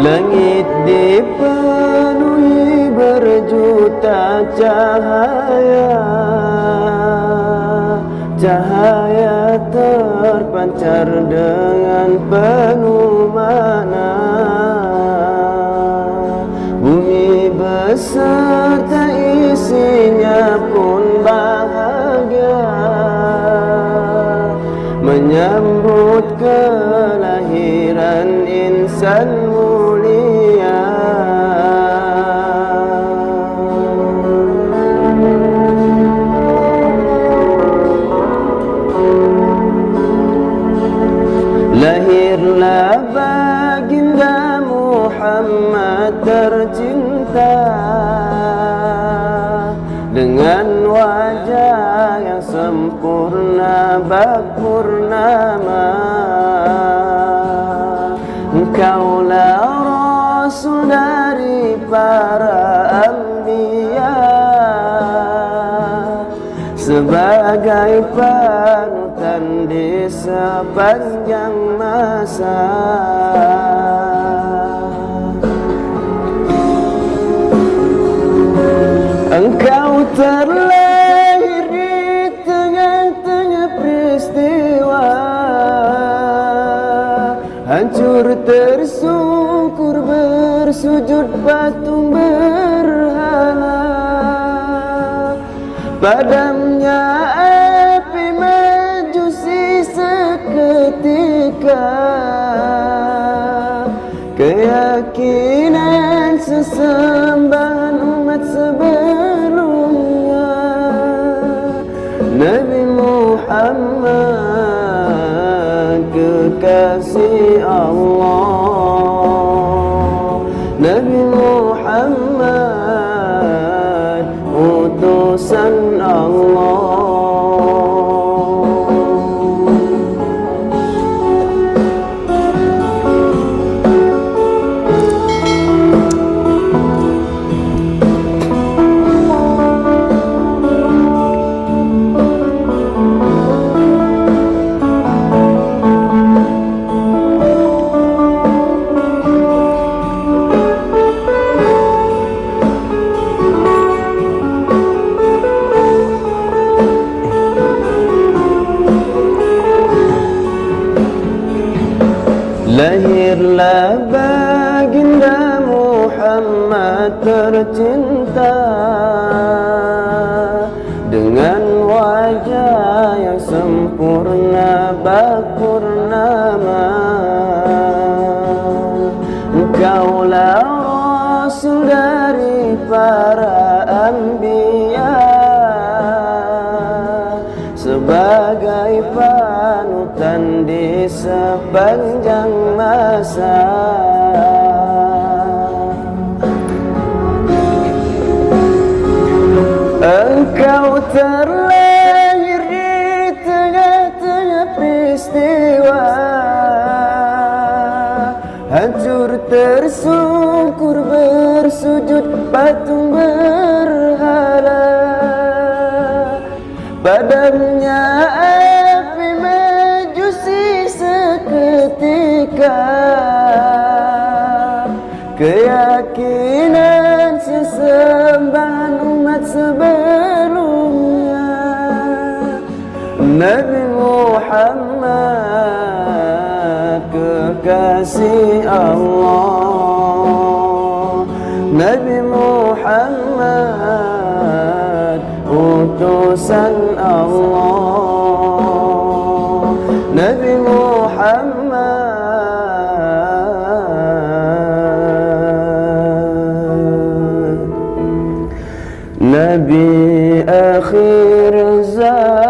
Langit dipenuhi berjuta cahaya. Cahaya terpancar dengan penuh makna. Bumi beserta isinya pun bahagia. Menyambut kelahiran insan baginda Muhammad tercinta Dengan wajah yang sempurna bak purnama Engkaulah Rasul dari para Anbiya. Sebagai panutan di sepanjang masa. Engkau terlahir di tengah-tengah peristiwa. Hancur tersungkur bersujud patung berhala. Padamnya يا Lahirlah baginda Muhammad tercinta. Dengan wajah yang sempurna bak purnama sepanjang masa. Engkau terlahir di tengah-tengah peristiwa. Hancur tersungkur bersujud patung berhala. Padamnya menganggap keyakinan sesembahan umat sebelumnya. Nabi Muhammad kekasih Allah. Nabi Muhammad utusan Allah. Nabi Muhammad آخر الزمان.